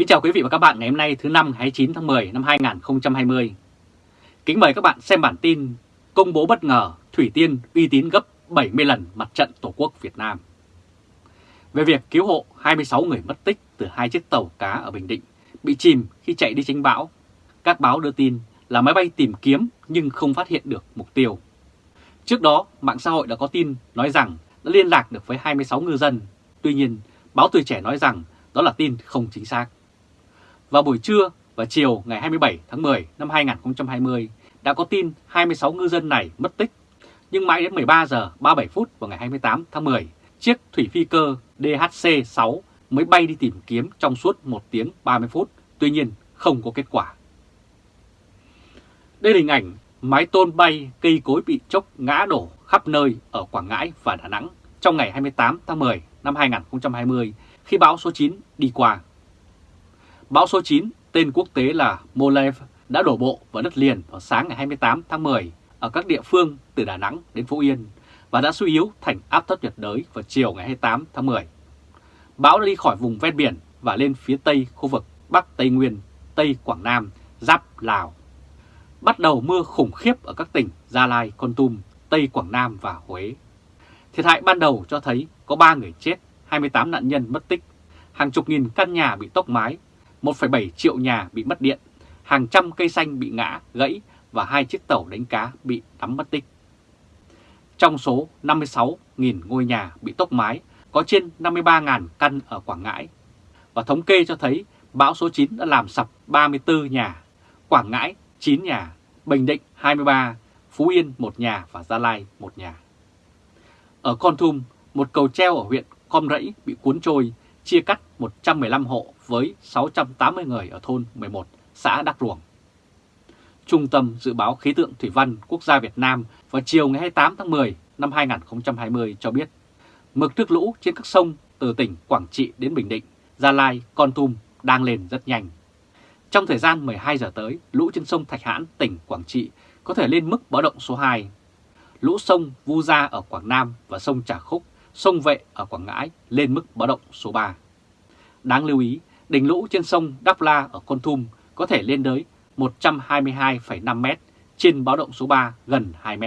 Kính chào quý vị và các bạn ngày hôm nay thứ năm 29 tháng 10 năm 2020. Kính mời các bạn xem bản tin công bố bất ngờ Thủy Tiên uy tín gấp 70 lần mặt trận Tổ quốc Việt Nam. Về việc cứu hộ 26 người mất tích từ hai chiếc tàu cá ở Bình Định bị chìm khi chạy đi tránh bão, các báo đưa tin là máy bay tìm kiếm nhưng không phát hiện được mục tiêu. Trước đó, mạng xã hội đã có tin nói rằng đã liên lạc được với 26 ngư dân. Tuy nhiên, báo Tuổi Trẻ nói rằng đó là tin không chính xác. Vào buổi trưa và chiều ngày 27 tháng 10 năm 2020 đã có tin 26 ngư dân này mất tích. Nhưng mãi đến 13 giờ 37 phút vào ngày 28 tháng 10, chiếc thủy phi cơ DHC-6 mới bay đi tìm kiếm trong suốt 1 tiếng 30 phút, tuy nhiên không có kết quả. Đây là hình ảnh mái tôn bay cây cối bị chốc ngã đổ khắp nơi ở Quảng Ngãi và Đà Nẵng trong ngày 28 tháng 10 năm 2020 khi bão số 9 đi qua. Bão số 9, tên quốc tế là Molev, đã đổ bộ vào đất liền vào sáng ngày 28 tháng 10 ở các địa phương từ Đà Nẵng đến Phú Yên và đã suy yếu thành áp thấp nhiệt đới vào chiều ngày 28 tháng 10. Bão đã đi khỏi vùng ven biển và lên phía tây khu vực Bắc Tây Nguyên, Tây Quảng Nam, giáp Lào. Bắt đầu mưa khủng khiếp ở các tỉnh Gia Lai, Con Tum, Tây Quảng Nam và Huế. Thiệt hại ban đầu cho thấy có 3 người chết, 28 nạn nhân mất tích, hàng chục nghìn căn nhà bị tốc mái 1,7 triệu nhà bị mất điện, hàng trăm cây xanh bị ngã, gãy và hai chiếc tàu đánh cá bị đắm mất tích. Trong số 56.000 ngôi nhà bị tốc mái, có trên 53.000 căn ở Quảng Ngãi. Và thống kê cho thấy bão số 9 đã làm sập 34 nhà, Quảng Ngãi 9 nhà, Bình Định 23, Phú Yên 1 nhà và Gia Lai 1 nhà. Ở Con Thum, một cầu treo ở huyện Com Rẫy bị cuốn trôi, chia cắt 115 hộ với 680 người ở thôn 11, xã Đắc Ruồng. Trung tâm Dự báo Khí tượng Thủy văn Quốc gia Việt Nam vào chiều ngày 28 tháng 10 năm 2020 cho biết mực nước lũ trên các sông từ tỉnh Quảng Trị đến Bình Định, Gia Lai, Con Tum đang lên rất nhanh. Trong thời gian 12 giờ tới, lũ trên sông Thạch Hãn, tỉnh Quảng Trị có thể lên mức báo động số 2. Lũ sông Vu Gia ở Quảng Nam và sông Trà Khúc, sông Vệ ở Quảng Ngãi lên mức báo động số 3. Đáng lưu ý, đỉnh lũ trên sông Đắk La ở Con Thum có thể lên tới 122,5 m trên báo động số 3 gần 2 m.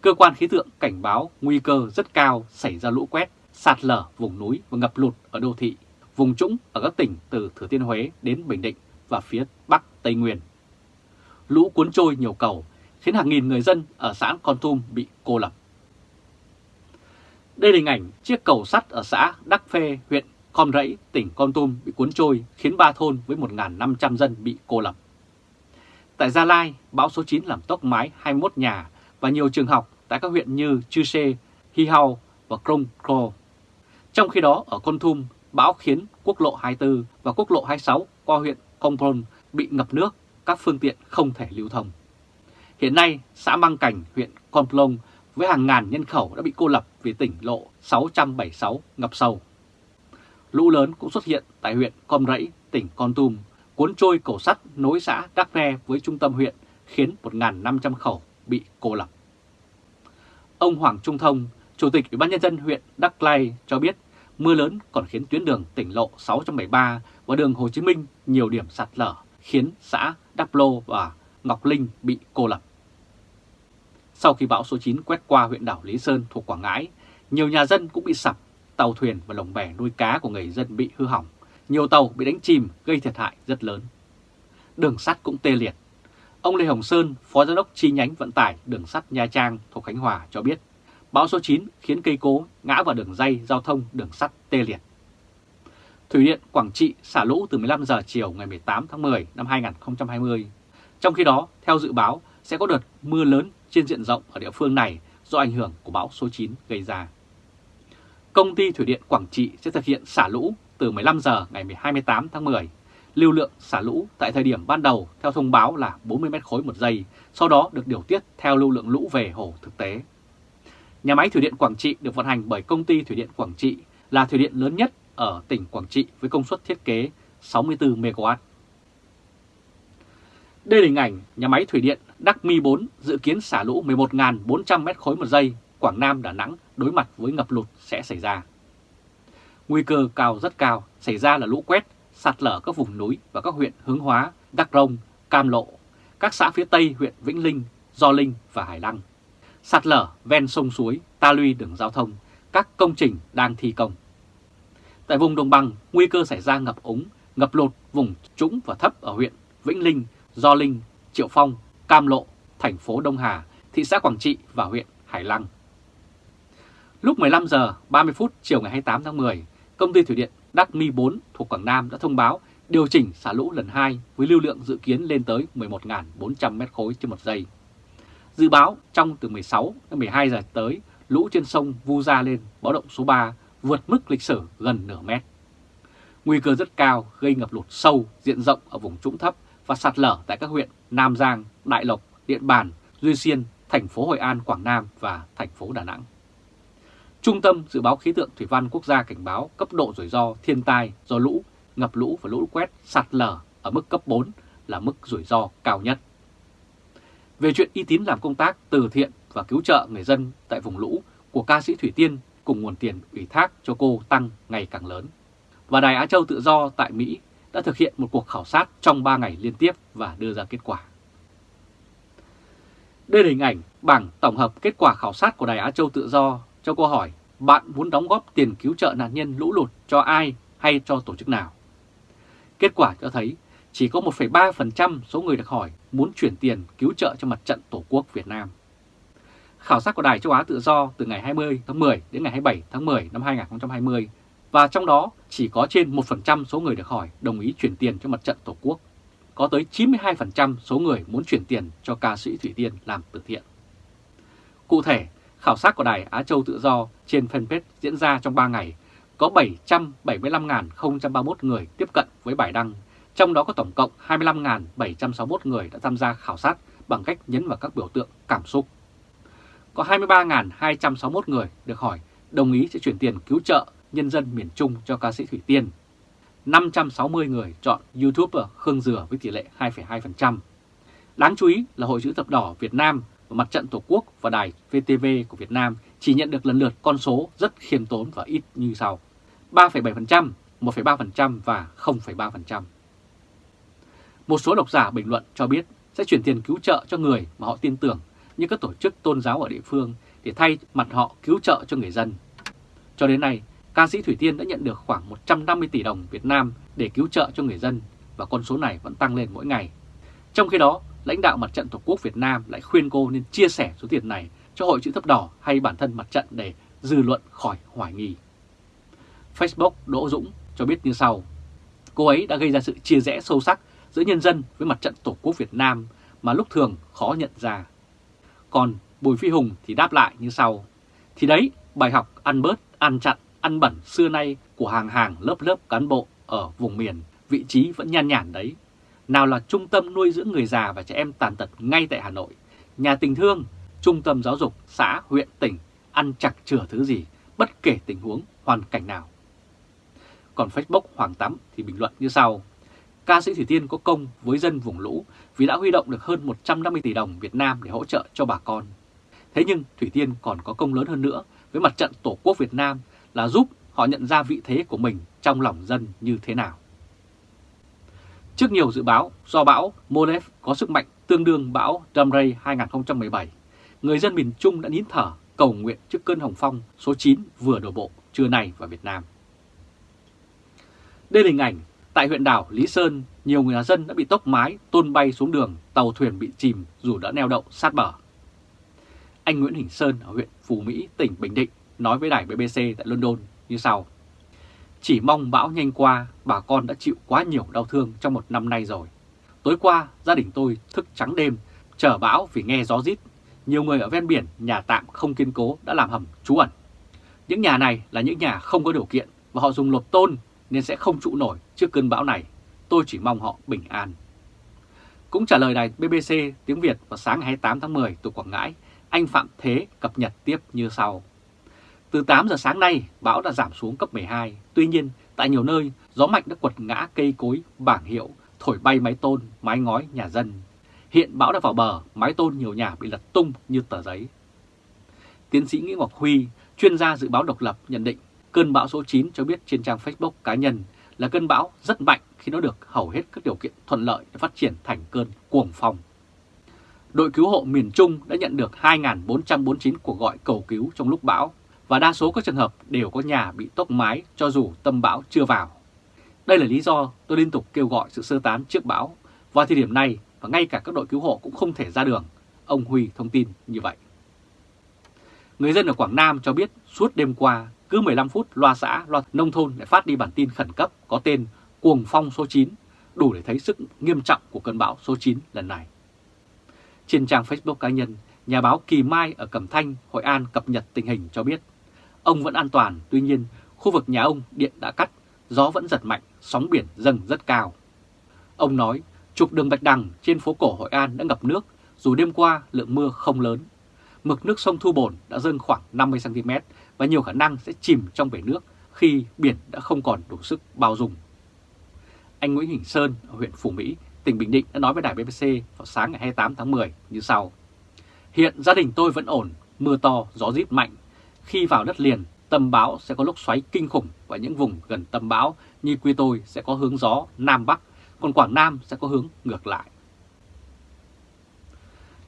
Cơ quan khí tượng cảnh báo nguy cơ rất cao xảy ra lũ quét, sạt lở vùng núi và ngập lụt ở đô thị, vùng trũng ở các tỉnh từ Thừa Thiên Huế đến Bình Định và phía Bắc Tây Nguyên. Lũ cuốn trôi nhiều cầu khiến hàng nghìn người dân ở xã Con Tum bị cô lập. Đây là hình ảnh chiếc cầu sắt ở xã Đắc Phê, huyện con rẫy tỉnh Con Tum bị cuốn trôi khiến ba thôn với 1.500 dân bị cô lập. Tại Gia Lai, bão số 9 làm tốc mái 21 nhà và nhiều trường học tại các huyện như Chư Sê, Hi Hao và Krông Kro. Trong khi đó, ở Con Tum, bão khiến quốc lộ 24 và quốc lộ 26 qua huyện Công Pron bị ngập nước, các phương tiện không thể lưu thông. Hiện nay, xã Mang Cảnh, huyện Con Plong với hàng ngàn nhân khẩu đã bị cô lập vì tỉnh lộ 676 ngập sâu. Lũ lớn cũng xuất hiện tại huyện Com Rẫy, tỉnh Con Tum, cuốn trôi cầu sắt nối xã Đắc Re với trung tâm huyện, khiến 1.500 khẩu bị cô lập. Ông Hoàng Trung Thông, Chủ tịch Ủy ban Nhân dân huyện Đắc Lai cho biết mưa lớn còn khiến tuyến đường tỉnh lộ 673 và đường Hồ Chí Minh nhiều điểm sạt lở, khiến xã Đắc Lô và Ngọc Linh bị cô lập. Sau khi bão số 9 quét qua huyện đảo Lý Sơn thuộc Quảng Ngãi, nhiều nhà dân cũng bị sập tàu thuyền và lồng bè nuôi cá của người dân bị hư hỏng, nhiều tàu bị đánh chìm gây thiệt hại rất lớn. Đường sắt cũng tê liệt. Ông Lê Hồng Sơn, Phó Giám đốc chi nhánh vận tải đường sắt Nha Trang thuộc Khánh Hòa cho biết, bão số 9 khiến cây cố ngã vào đường dây giao thông đường sắt tê liệt. Thủy điện Quảng Trị xả lũ từ 15 giờ chiều ngày 18 tháng 10 năm 2020. Trong khi đó, theo dự báo, sẽ có đợt mưa lớn trên diện rộng ở địa phương này do ảnh hưởng của bão số 9 gây ra công ty Thủy điện Quảng Trị sẽ thực hiện xả lũ từ 15 giờ ngày 28 tháng 10. Lưu lượng xả lũ tại thời điểm ban đầu theo thông báo là 40 mét khối một giây, sau đó được điều tiết theo lưu lượng lũ về hồ thực tế. Nhà máy Thủy điện Quảng Trị được vận hành bởi công ty Thủy điện Quảng Trị là thủy điện lớn nhất ở tỉnh Quảng Trị với công suất thiết kế 64 MW. Đây là hình ảnh nhà máy thủy điện Đắc Mi 4 dự kiến xả lũ 11.400 mét khối một giây Quảng Nam, Đà Nẵng đối mặt với ngập lụt sẽ xảy ra. Nguy cơ cao rất cao xảy ra là lũ quét, sạt lở các vùng núi và các huyện Hướng Hóa, Đắk Rông, Cam Lộ, các xã phía Tây huyện Vĩnh Linh, Do Linh và Hải Lăng. Sạt lở ven sông suối, ta luy đường giao thông, các công trình đang thi công. Tại vùng đồng bằng, nguy cơ xảy ra ngập úng, ngập lụt vùng trũng và thấp ở huyện Vĩnh Linh, Do Linh, Triệu Phong, Cam Lộ, thành phố Đông Hà, thị xã Quảng Trị và huyện Hải Lăng. Lúc 15 giờ 30 phút chiều ngày 28 tháng 10, công ty thủy điện Đắc Mi 4 thuộc Quảng Nam đã thông báo điều chỉnh xả lũ lần 2 với lưu lượng dự kiến lên tới 11.400 m khối trên một giây. Dự báo trong từ 16 đến 12 giờ tới, lũ trên sông Vu Gia lên báo động số 3 vượt mức lịch sử gần nửa mét. Nguy cơ rất cao gây ngập lụt sâu diện rộng ở vùng trũng thấp và sạt lở tại các huyện Nam Giang, Đại Lộc, Điện Bàn, Duy Xuyên, thành phố Hội An, Quảng Nam và thành phố Đà Nẵng. Trung tâm Dự báo Khí tượng Thủy văn Quốc gia cảnh báo cấp độ rủi ro thiên tai do lũ, ngập lũ và lũ quét sạt lở ở mức cấp 4 là mức rủi ro cao nhất. Về chuyện y tín làm công tác từ thiện và cứu trợ người dân tại vùng lũ của ca sĩ Thủy Tiên cùng nguồn tiền ủy thác cho cô tăng ngày càng lớn. Và Đài Á Châu Tự Do tại Mỹ đã thực hiện một cuộc khảo sát trong 3 ngày liên tiếp và đưa ra kết quả. Đây là hình ảnh bảng tổng hợp kết quả khảo sát của Đài Á Châu Tự Do cho câu hỏi bạn muốn đóng góp tiền cứu trợ nạn nhân lũ lụt cho ai hay cho tổ chức nào. Kết quả cho thấy chỉ có 1,3% số người được hỏi muốn chuyển tiền cứu trợ cho mặt trận Tổ quốc Việt Nam. Khảo sát của Đài Châu Á Tự Do từ ngày 20 tháng 10 đến ngày 27 tháng 10 năm 2020 và trong đó chỉ có trên 1% số người được hỏi đồng ý chuyển tiền cho mặt trận Tổ quốc. Có tới 92% số người muốn chuyển tiền cho ca sĩ Thủy Tiên làm từ thiện. Cụ thể, khảo sát của Đài Á Châu Tự Do trên fanpage diễn ra trong 3 ngày, có 775.031 người tiếp cận với bài đăng, trong đó có tổng cộng 25.761 người đã tham gia khảo sát bằng cách nhấn vào các biểu tượng cảm xúc. Có 23.261 người được hỏi đồng ý sẽ chuyển tiền cứu trợ nhân dân miền Trung cho ca sĩ Thủy Tiên. 560 người chọn YouTuber Khương Dừa với tỷ lệ 2,2%. Đáng chú ý là Hội chữ thập đỏ Việt Nam và Mặt trận Tổ quốc và Đài VTV của Việt Nam chỉ nhận được lần lượt con số rất khiêm tốn và ít như sau. 3,7%, 1,3% và 0,3%. Một số độc giả bình luận cho biết sẽ chuyển tiền cứu trợ cho người mà họ tin tưởng như các tổ chức tôn giáo ở địa phương để thay mặt họ cứu trợ cho người dân. Cho đến nay, ca sĩ Thủy Tiên đã nhận được khoảng 150 tỷ đồng Việt Nam để cứu trợ cho người dân và con số này vẫn tăng lên mỗi ngày. Trong khi đó, lãnh đạo Mặt trận Tổ quốc Việt Nam lại khuyên cô nên chia sẻ số tiền này cho Hội chữ thập đỏ hay bản thân mặt trận để dư luận khỏi hoài nghi. Facebook Đỗ Dũng cho biết như sau, cô ấy đã gây ra sự chia rẽ sâu sắc giữa nhân dân với mặt trận Tổ quốc Việt Nam mà lúc thường khó nhận ra. Còn Bùi Phi Hùng thì đáp lại như sau, thì đấy bài học ăn bớt, ăn chặn, ăn bẩn xưa nay của hàng hàng lớp lớp cán bộ ở vùng miền, vị trí vẫn nhan nhản đấy. Nào là trung tâm nuôi dưỡng người già và trẻ em tàn tật ngay tại Hà Nội, nhà tình thương, trung tâm giáo dục, xã, huyện, tỉnh, ăn chặt chừa thứ gì, bất kể tình huống, hoàn cảnh nào. Còn Facebook Hoàng Tắm thì bình luận như sau. Ca sĩ Thủy Tiên có công với dân vùng lũ vì đã huy động được hơn 150 tỷ đồng Việt Nam để hỗ trợ cho bà con. Thế nhưng Thủy Tiên còn có công lớn hơn nữa với mặt trận Tổ quốc Việt Nam là giúp họ nhận ra vị thế của mình trong lòng dân như thế nào. Trước nhiều dự báo do bão Molef có sức mạnh tương đương bão Damrey 2017, người dân miền Trung đã nín thở cầu nguyện trước cơn hồng phong số 9 vừa đổ bộ trưa nay vào Việt Nam. Đây là hình ảnh tại huyện đảo Lý Sơn, nhiều người dân đã bị tốc mái tôn bay xuống đường, tàu thuyền bị chìm dù đã neo đậu sát bờ. Anh Nguyễn Hình Sơn ở huyện Phú Mỹ, tỉnh Bình Định nói với đài BBC tại London như sau. Chỉ mong bão nhanh qua, bà con đã chịu quá nhiều đau thương trong một năm nay rồi. Tối qua, gia đình tôi thức trắng đêm, chờ bão vì nghe gió rít. Nhiều người ở ven biển, nhà tạm không kiên cố đã làm hầm trú ẩn. Những nhà này là những nhà không có điều kiện và họ dùng lột tôn nên sẽ không trụ nổi trước cơn bão này. Tôi chỉ mong họ bình an. Cũng trả lời đài BBC tiếng Việt vào sáng ngày 28 tháng 10 từ Quảng Ngãi, anh Phạm Thế cập nhật tiếp như sau. Từ 8 giờ sáng nay, bão đã giảm xuống cấp 12. Tuy nhiên, tại nhiều nơi, gió mạnh đã quật ngã cây cối, bảng hiệu, thổi bay mái tôn, mái ngói nhà dân. Hiện bão đã vào bờ, mái tôn nhiều nhà bị lật tung như tờ giấy. Tiến sĩ Nguyễn Ngọc Huy, chuyên gia dự báo độc lập nhận định cơn bão số 9 cho biết trên trang Facebook cá nhân là cơn bão rất mạnh khi nó được hầu hết các điều kiện thuận lợi để phát triển thành cơn cuồng phong. Đội cứu hộ miền Trung đã nhận được 2.449 cuộc gọi cầu cứu trong lúc bão và đa số các trường hợp đều có nhà bị tốc mái cho dù tâm bão chưa vào. Đây là lý do tôi liên tục kêu gọi sự sơ tán trước bão vào thời điểm này và ngay cả các đội cứu hộ cũng không thể ra đường. Ông Huy thông tin như vậy. Người dân ở Quảng Nam cho biết suốt đêm qua, cứ 15 phút loa xã, loa nông thôn lại phát đi bản tin khẩn cấp có tên Cuồng phong số 9, đủ để thấy sức nghiêm trọng của cơn bão số 9 lần này. Trên trang Facebook cá nhân, nhà báo Kỳ Mai ở Cẩm Thanh, Hội An cập nhật tình hình cho biết ông vẫn an toàn, tuy nhiên khu vực nhà ông điện đã cắt, gió vẫn giật mạnh, sóng biển dâng rất cao. Ông nói trục đường Bạch Đằng trên phố cổ Hội An đã ngập nước dù đêm qua lượng mưa không lớn. Mực nước sông Thu Bồn đã dâng khoảng 50cm và nhiều khả năng sẽ chìm trong bể nước khi biển đã không còn đủ sức bao dung. Anh Nguyễn Hình Sơn ở huyện Phủ Mỹ, tỉnh Bình Định đã nói với đài BBC vào sáng ngày 28 tháng 10 như sau. Hiện gia đình tôi vẫn ổn, mưa to, gió rít mạnh. Khi vào đất liền, tâm bão sẽ có lúc xoáy kinh khủng và những vùng gần tâm bão như quê tôi sẽ có hướng gió Nam Bắc, còn Quảng Nam sẽ có hướng ngược lại.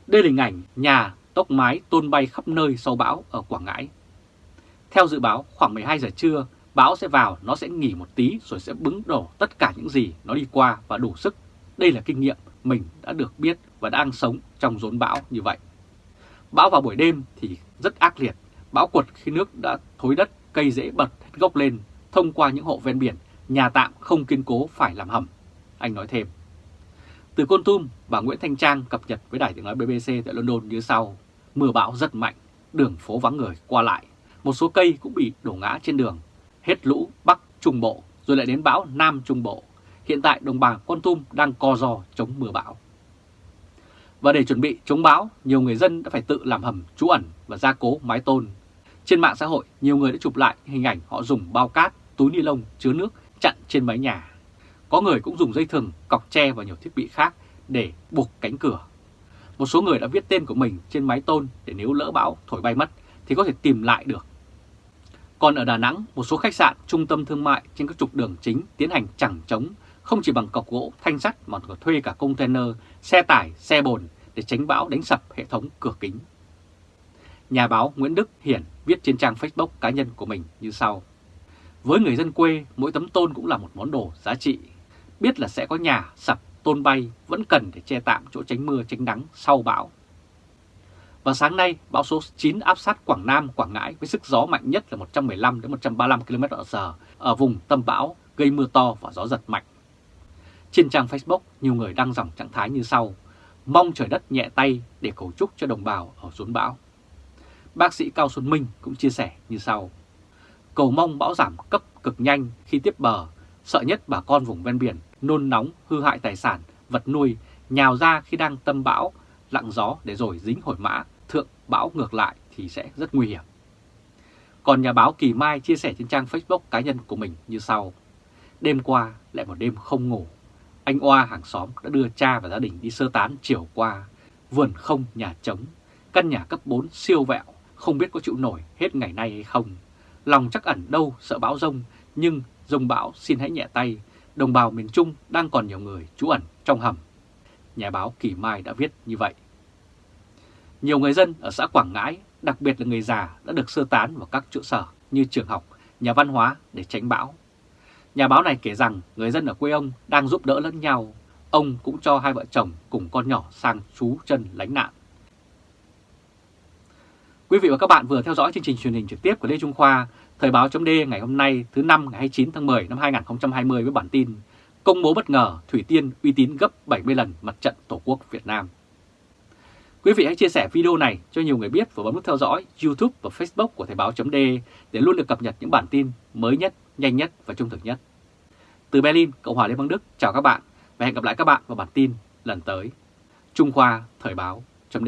Đây là hình ảnh nhà tốc mái tôn bay khắp nơi sau bão ở Quảng Ngãi. Theo dự báo, khoảng 12 giờ trưa, bão sẽ vào, nó sẽ nghỉ một tí rồi sẽ bứng đổ tất cả những gì nó đi qua và đủ sức. Đây là kinh nghiệm mình đã được biết và đang sống trong rốn bão như vậy. Bão vào buổi đêm thì rất ác liệt, bão quật khi nước đã thối đất, cây dễ bật hết gốc lên, thông qua những hộ ven biển, nhà tạm không kiên cố phải làm hầm. Anh nói thêm. Từ Côn Tum, bà Nguyễn Thanh Trang cập nhật với đài tiếng nói BBC tại London như sau. Mưa bão rất mạnh, đường phố vắng người qua lại. Một số cây cũng bị đổ ngã trên đường. Hết lũ Bắc Trung Bộ, rồi lại đến bão Nam Trung Bộ. Hiện tại đồng bằng Con Tum đang co giò chống mưa bão. Và để chuẩn bị chống bão, nhiều người dân đã phải tự làm hầm trú ẩn và gia cố mái tôn. Trên mạng xã hội, nhiều người đã chụp lại hình ảnh họ dùng bao cát, túi ni lông chứa nước chặn trên mái nhà. Có người cũng dùng dây thừng, cọc tre và nhiều thiết bị khác để buộc cánh cửa. Một số người đã viết tên của mình trên mái tôn để nếu lỡ bão thổi bay mất thì có thể tìm lại được. Còn ở Đà Nẵng, một số khách sạn, trung tâm thương mại trên các trục đường chính tiến hành chẳng chống không chỉ bằng cọc gỗ, thanh sắt mà còn thuê cả container, xe tải, xe bồn để tránh bão đánh sập hệ thống cửa kính. Nhà báo Nguyễn Đức Hiển viết trên trang Facebook cá nhân của mình như sau. Với người dân quê, mỗi tấm tôn cũng là một món đồ giá trị. Biết là sẽ có nhà sập, tôn bay vẫn cần để che tạm chỗ tránh mưa tránh nắng sau bão. Và sáng nay, bão số 9 áp sát Quảng Nam, Quảng Ngãi với sức gió mạnh nhất là 115 đến 135 km/h ở vùng tâm bão, gây mưa to và gió giật mạnh. Trên trang Facebook, nhiều người đăng dòng trạng thái như sau, mong trời đất nhẹ tay để cầu chúc cho đồng bào ở rốn bão. Bác sĩ Cao Xuân Minh cũng chia sẻ như sau, cầu mong bão giảm cấp cực nhanh khi tiếp bờ, sợ nhất bà con vùng ven biển nôn nóng hư hại tài sản, vật nuôi, nhào ra khi đang tâm bão, lặng gió để rồi dính hồi mã, thượng bão ngược lại thì sẽ rất nguy hiểm. Còn nhà báo Kỳ Mai chia sẻ trên trang Facebook cá nhân của mình như sau. Đêm qua lại một đêm không ngủ. Anh Oa hàng xóm đã đưa cha và gia đình đi sơ tán chiều qua. Vườn không nhà trống, căn nhà cấp 4 siêu vẹo, không biết có chịu nổi hết ngày nay hay không. Lòng chắc ẩn đâu sợ bão rông, nhưng rông bão xin hãy nhẹ tay. Đồng bào miền Trung đang còn nhiều người trú ẩn trong hầm. Nhà báo Kỳ Mai đã viết như vậy. Nhiều người dân ở xã Quảng Ngãi, đặc biệt là người già đã được sơ tán vào các trụ sở như trường học, nhà văn hóa để tránh bão. Nhà báo này kể rằng người dân ở quê ông đang giúp đỡ lẫn nhau. Ông cũng cho hai vợ chồng cùng con nhỏ sang trú chân lánh nạn. Quý vị và các bạn vừa theo dõi chương trình truyền hình trực tiếp của Lê Trung Khoa, Thời báo chấm ngày hôm nay thứ năm ngày 29 tháng 10 năm 2020 với bản tin Công bố bất ngờ Thủy Tiên uy tín gấp 70 lần mặt trận Tổ quốc Việt Nam. Quý vị hãy chia sẻ video này cho nhiều người biết và bấm nút theo dõi YouTube và Facebook của Thời báo chấm để luôn được cập nhật những bản tin mới nhất, nhanh nhất và trung thực nhất. Từ Berlin, Cộng hòa Liên bang Đức, chào các bạn và hẹn gặp lại các bạn vào bản tin lần tới. Trung Khoa Thời báo chấm